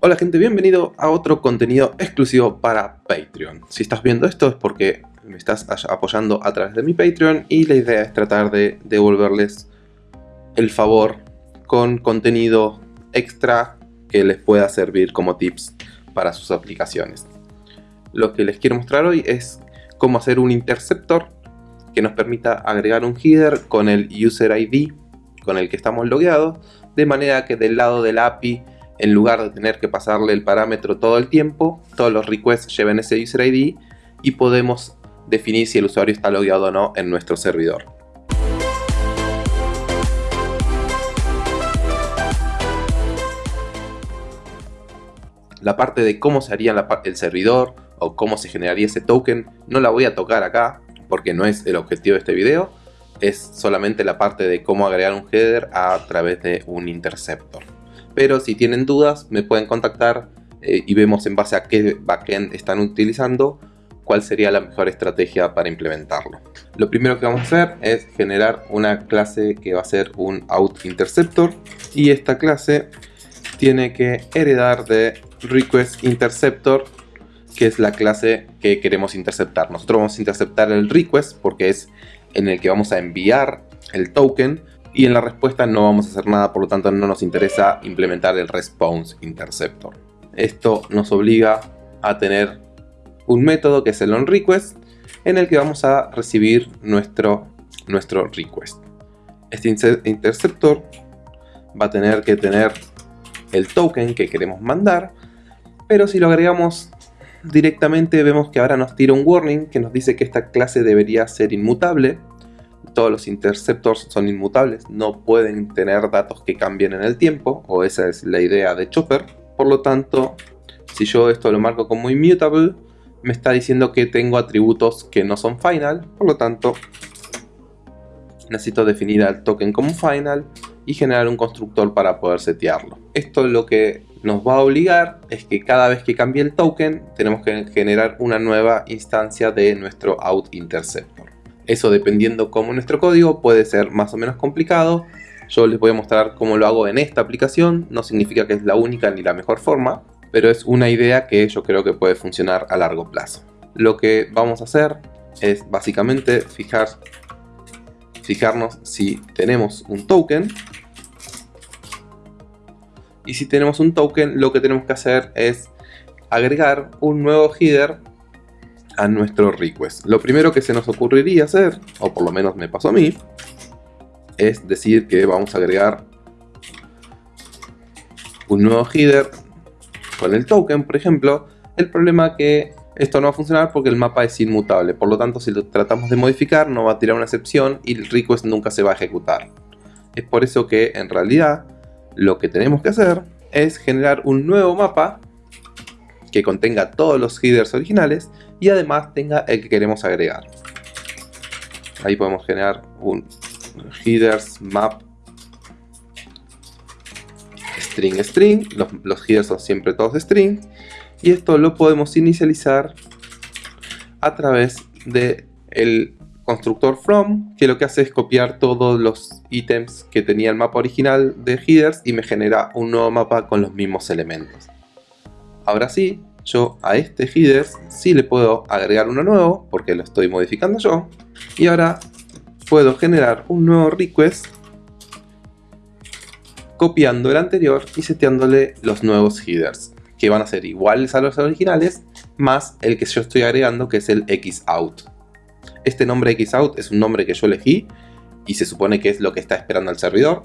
Hola gente, bienvenido a otro contenido exclusivo para Patreon. Si estás viendo esto es porque me estás apoyando a través de mi Patreon y la idea es tratar de devolverles el favor con contenido extra que les pueda servir como tips para sus aplicaciones. Lo que les quiero mostrar hoy es cómo hacer un interceptor que nos permita agregar un header con el user ID con el que estamos logueados, de manera que del lado del API, en lugar de tener que pasarle el parámetro todo el tiempo, todos los requests lleven ese user ID y podemos definir si el usuario está logueado o no en nuestro servidor. La parte de cómo se haría el servidor o cómo se generaría ese token no la voy a tocar acá porque no es el objetivo de este video, es solamente la parte de cómo agregar un header a través de un interceptor. Pero si tienen dudas me pueden contactar eh, y vemos en base a qué backend están utilizando cuál sería la mejor estrategia para implementarlo. Lo primero que vamos a hacer es generar una clase que va a ser un out interceptor y esta clase tiene que heredar de request interceptor que es la clase que queremos interceptar. Nosotros vamos a interceptar el request porque es en el que vamos a enviar el token y en la respuesta no vamos a hacer nada, por lo tanto no nos interesa implementar el response interceptor. Esto nos obliga a tener un método que es el onRequest en el que vamos a recibir nuestro, nuestro request. Este interceptor va a tener que tener el token que queremos mandar, pero si lo agregamos directamente vemos que ahora nos tira un warning que nos dice que esta clase debería ser inmutable. Todos los interceptors son inmutables, no pueden tener datos que cambien en el tiempo, o esa es la idea de Chopper. Por lo tanto, si yo esto lo marco como immutable, me está diciendo que tengo atributos que no son final, por lo tanto necesito definir al token como final y generar un constructor para poder setearlo. Esto lo que nos va a obligar es que cada vez que cambie el token tenemos que generar una nueva instancia de nuestro out interceptor. Eso dependiendo cómo nuestro código puede ser más o menos complicado. Yo les voy a mostrar cómo lo hago en esta aplicación. No significa que es la única ni la mejor forma, pero es una idea que yo creo que puede funcionar a largo plazo. Lo que vamos a hacer es básicamente fijar, fijarnos si tenemos un token y si tenemos un token, lo que tenemos que hacer es agregar un nuevo header a nuestro request. Lo primero que se nos ocurriría hacer, o por lo menos me pasó a mí, es decir que vamos a agregar un nuevo header con el token, por ejemplo. El problema es que esto no va a funcionar porque el mapa es inmutable. Por lo tanto, si lo tratamos de modificar, no va a tirar una excepción y el request nunca se va a ejecutar. Es por eso que en realidad lo que tenemos que hacer es generar un nuevo mapa que contenga todos los headers originales y además tenga el que queremos agregar. Ahí podemos generar un headers map string string, los, headers son siempre todos string y esto lo podemos inicializar a través de constructor from, que lo que hace es copiar todos los ítems que tenía el mapa original de headers y me genera un nuevo mapa con los mismos elementos. Ahora sí, yo a este headers sí le puedo agregar uno nuevo, porque lo estoy modificando yo, y ahora puedo generar un nuevo request copiando el anterior y seteándole los nuevos headers, que van a ser iguales a los originales, más el que yo estoy agregando que es el xout. Este nombre xout es un nombre que yo elegí y se supone que es lo que está esperando el servidor.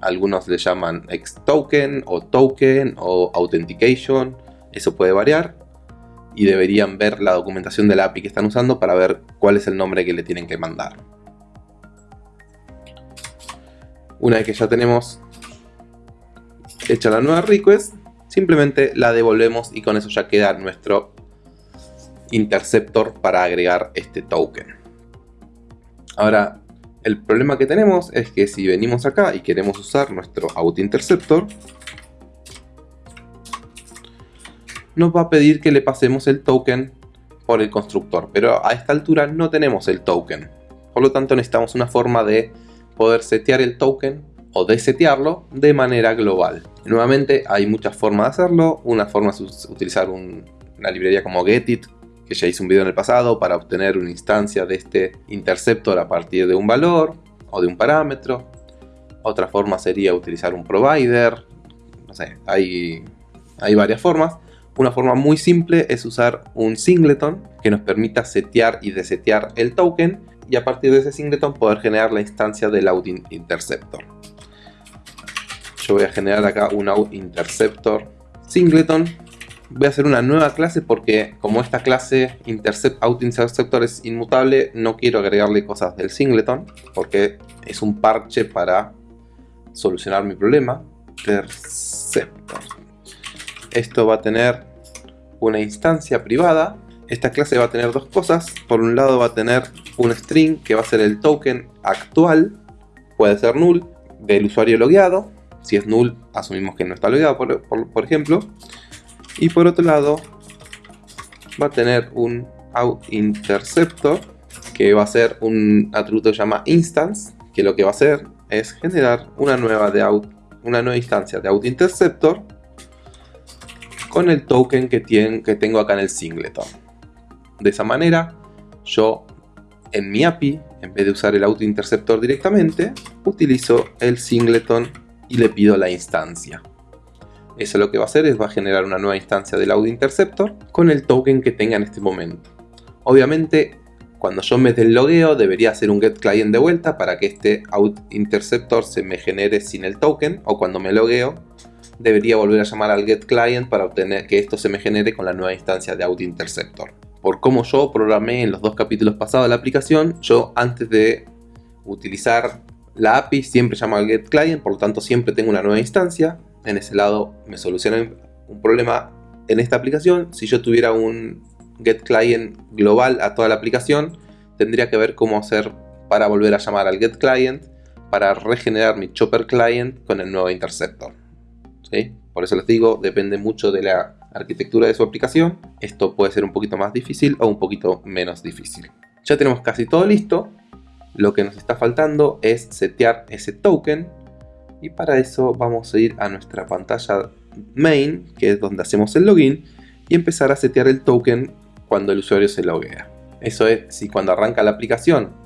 Algunos le llaman xtoken o token o authentication, eso puede variar. Y deberían ver la documentación de la API que están usando para ver cuál es el nombre que le tienen que mandar. Una vez que ya tenemos hecha la nueva request, simplemente la devolvemos y con eso ya queda nuestro interceptor para agregar este token. Ahora, el problema que tenemos es que si venimos acá y queremos usar nuestro auto interceptor, nos va a pedir que le pasemos el token por el constructor, pero a esta altura no tenemos el token. Por lo tanto necesitamos una forma de poder setear el token o desetearlo de manera global. Nuevamente hay muchas formas de hacerlo. Una forma es utilizar una librería como Getit, que ya hice un video en el pasado, para obtener una instancia de este interceptor a partir de un valor o de un parámetro. Otra forma sería utilizar un provider. No sé, hay, hay varias formas. Una forma muy simple es usar un singleton que nos permita setear y desetear el token y a partir de ese singleton poder generar la instancia del out interceptor. Yo voy a generar acá un out interceptor singleton. Voy a hacer una nueva clase porque como esta clase intercept, interceptor es inmutable, no quiero agregarle cosas del singleton porque es un parche para solucionar mi problema. Interceptor esto va a tener una instancia privada. Esta clase va a tener dos cosas. Por un lado va a tener un string que va a ser el token actual, puede ser null, del usuario logueado. Si es null, asumimos que no está logueado, por, ejemplo. Y por otro lado, va a tener un out interceptor que va a ser un atributo que se llama instance, que lo que va a hacer es generar una nueva, de out, una nueva instancia de out interceptor con el token que, que tengo acá en el singleton. De esa manera, yo en mi API, en vez de usar el auto interceptor directamente, utilizo el singleton y le pido la instancia. Eso lo que va a hacer es va a generar una nueva instancia del auto interceptor con el token que tenga en este momento. Obviamente, cuando yo me deslogueo, debería hacer un get client de vuelta para que este out interceptor se me genere sin el token, o cuando me logueo, debería volver a llamar al getClient para obtener que esto se me genere con la nueva instancia de AutoInterceptor. Por como yo programé en los dos capítulos pasados la aplicación, yo antes de utilizar la API siempre llamo al getClient, por lo tanto siempre tengo una nueva instancia. En ese lado me soluciona un problema en esta aplicación. Si yo tuviera un getClient global a toda la aplicación, tendría que ver cómo hacer para volver a llamar al getClient para regenerar mi chopper client con el nuevo interceptor. Por eso les digo, depende mucho de la arquitectura de su aplicación. Esto puede ser un poquito más difícil o un poquito menos difícil. Ya tenemos casi todo listo. Lo que nos está faltando es setear ese token. Y para eso vamos a ir a nuestra pantalla main, que es donde hacemos el login, y empezar a setear el token cuando el usuario se loguea. Eso es, si cuando arranca la aplicación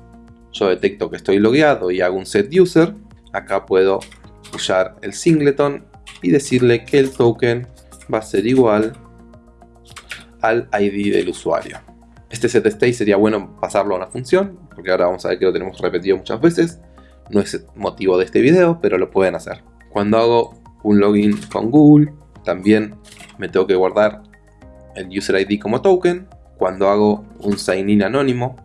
yo detecto que estoy logueado y hago un set user, acá puedo usar el singleton y decirle que el token va a ser igual al ID del usuario. Este setState sería bueno pasarlo a una función, porque ahora vamos a ver que lo tenemos repetido muchas veces. No es motivo de este video, pero lo pueden hacer. Cuando hago un login con Google, también me tengo que guardar el user ID como token. Cuando hago un sign in anónimo,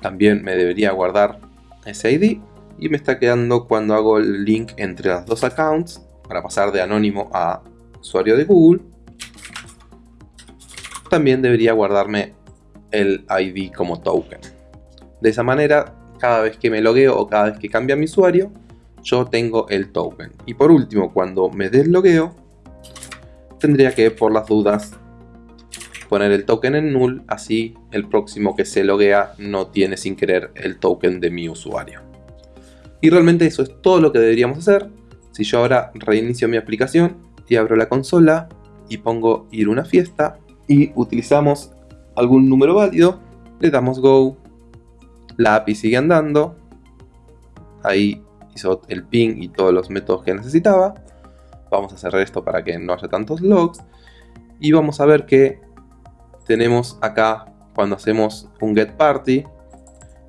también me debería guardar ese ID. Y me está quedando cuando hago el link entre las dos accounts, para pasar de anónimo a usuario de Google, también debería guardarme el ID como token. De esa manera, cada vez que me logueo o cada vez que cambia mi usuario, yo tengo el token. Y por último, cuando me deslogueo, tendría que, por las dudas, poner el token en null, así el próximo que se loguea no tiene sin querer el token de mi usuario. Y realmente eso es todo lo que deberíamos hacer. Si yo ahora reinicio mi aplicación y abro la consola y pongo ir a una fiesta y utilizamos algún número válido, le damos go, la API sigue andando, ahí hizo el ping y todos los métodos que necesitaba, vamos a cerrar esto para que no haya tantos logs y vamos a ver que tenemos acá cuando hacemos un get party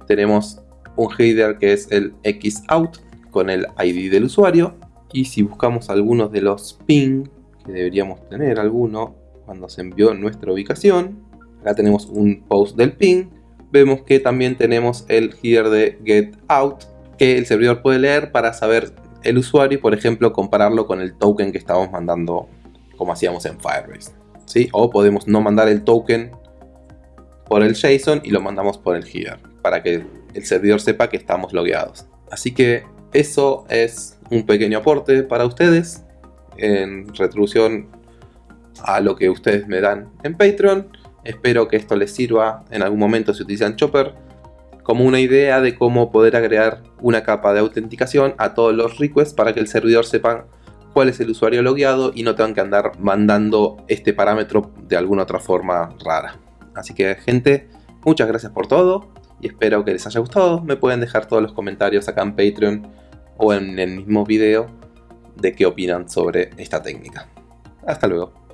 tenemos un header que es el xout con el id del usuario y si buscamos algunos de los ping, que deberíamos tener alguno cuando se envió nuestra ubicación, acá tenemos un post del ping, vemos que también tenemos el header de get out, que el servidor puede leer para saber el usuario y por ejemplo compararlo con el token que estamos mandando como hacíamos en Firebase. ¿sí? O podemos no mandar el token por el JSON y lo mandamos por el header para que el servidor sepa que estamos logueados. Así que eso es un pequeño aporte para ustedes en retribución a lo que ustedes me dan en Patreon. Espero que esto les sirva en algún momento si utilizan Chopper como una idea de cómo poder agregar una capa de autenticación a todos los requests para que el servidor sepa cuál es el usuario logueado y no tengan que andar mandando este parámetro de alguna otra forma rara. Así que gente, muchas gracias por todo y espero que les haya gustado. Me pueden dejar todos los comentarios acá en Patreon o en el mismo video de qué opinan sobre esta técnica. Hasta luego.